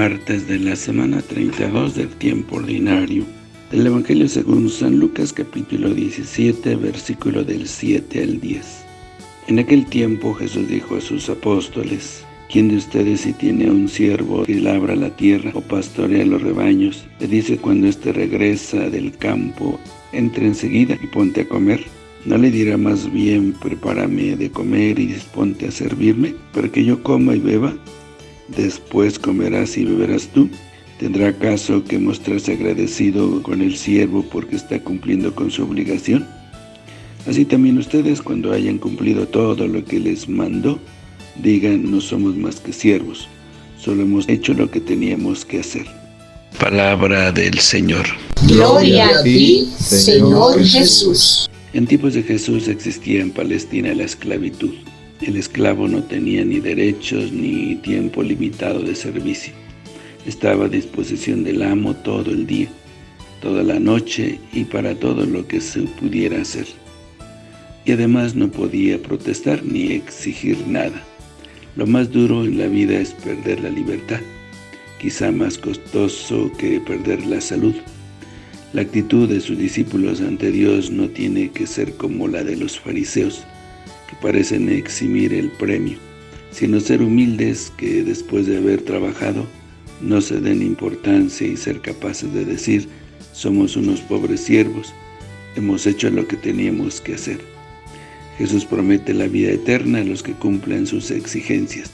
martes de la semana 32 del tiempo ordinario. Del Evangelio según San Lucas capítulo 17, versículo del 7 al 10. En aquel tiempo Jesús dijo a sus apóstoles, ¿Quién de ustedes si tiene un siervo que labra la tierra o pastorea los rebaños, le dice cuando éste regresa del campo, entre enseguida y ponte a comer? ¿No le dirá más bien, prepárame de comer y disponte a servirme, para que yo coma y beba? Después comerás y beberás tú. ¿Tendrá caso que mostrarse agradecido con el siervo porque está cumpliendo con su obligación? Así también ustedes, cuando hayan cumplido todo lo que les mandó, digan, no somos más que siervos, solo hemos hecho lo que teníamos que hacer. Palabra del Señor. Gloria a ti, Señor Jesús. En tiempos de Jesús existía en Palestina la esclavitud. El esclavo no tenía ni derechos ni tiempo limitado de servicio. Estaba a disposición del amo todo el día, toda la noche y para todo lo que se pudiera hacer. Y además no podía protestar ni exigir nada. Lo más duro en la vida es perder la libertad, quizá más costoso que perder la salud. La actitud de sus discípulos ante Dios no tiene que ser como la de los fariseos, que parecen eximir el premio, sino ser humildes que después de haber trabajado no se den importancia y ser capaces de decir somos unos pobres siervos, hemos hecho lo que teníamos que hacer. Jesús promete la vida eterna a los que cumplen sus exigencias.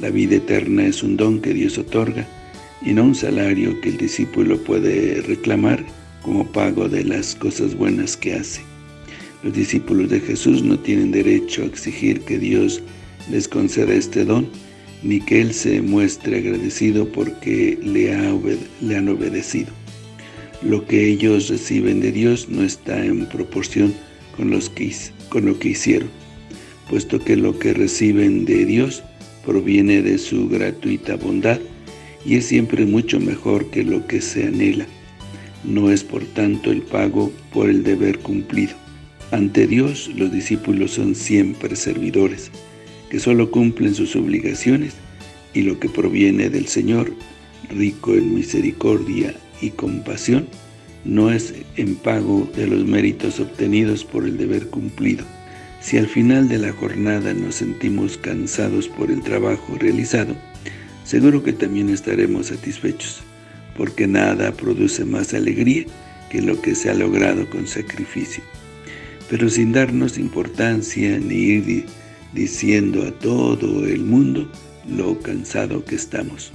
La vida eterna es un don que Dios otorga y no un salario que el discípulo puede reclamar como pago de las cosas buenas que hace. Los discípulos de Jesús no tienen derecho a exigir que Dios les conceda este don, ni que Él se muestre agradecido porque le, han obedecido. Lo que ellos reciben de Dios no está en proporción con lo que hicieron, puesto que lo que reciben de Dios proviene de su gratuita bondad y es siempre mucho mejor que lo que se anhela. No es por tanto el pago por el deber cumplido. Ante Dios, los discípulos son siempre servidores, que solo cumplen sus obligaciones y lo que proviene del Señor, rico en misericordia y compasión, no es en pago de los méritos obtenidos por el deber cumplido. Si al final de la jornada nos sentimos cansados por el trabajo realizado, seguro que también estaremos satisfechos, porque nada produce más alegría que lo que se ha logrado con sacrificio. Pero sin darnos importancia ni ir diciendo a todo el mundo lo cansado que estamos.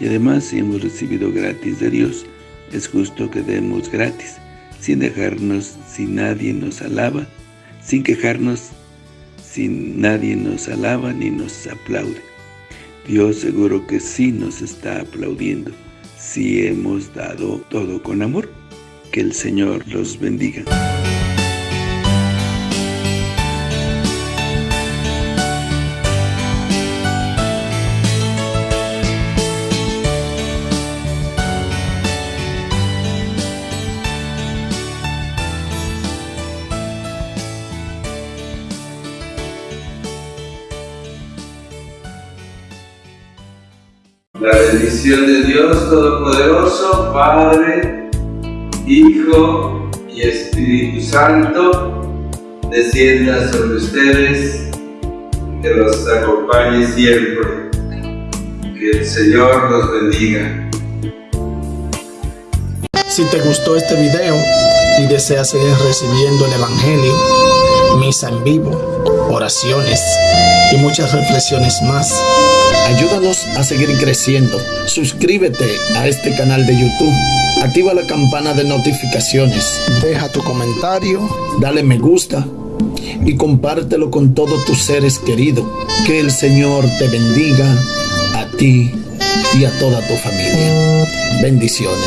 Y además, si hemos recibido gratis de Dios, es justo que demos gratis, sin dejarnos si nadie nos alaba, sin quejarnos si nadie nos alaba ni nos aplaude. Dios seguro que sí nos está aplaudiendo, si hemos dado todo con amor. Que el Señor los bendiga. La bendición de Dios Todopoderoso, Padre, Hijo y Espíritu Santo, descienda sobre ustedes, que los acompañe siempre. Que el Señor los bendiga. Si te gustó este video y deseas seguir recibiendo el Evangelio, misa en vivo, oraciones y muchas reflexiones más, Ayúdanos a seguir creciendo. Suscríbete a este canal de YouTube. Activa la campana de notificaciones. Deja tu comentario. Dale me gusta. Y compártelo con todos tus seres queridos. Que el Señor te bendiga a ti y a toda tu familia. Bendiciones.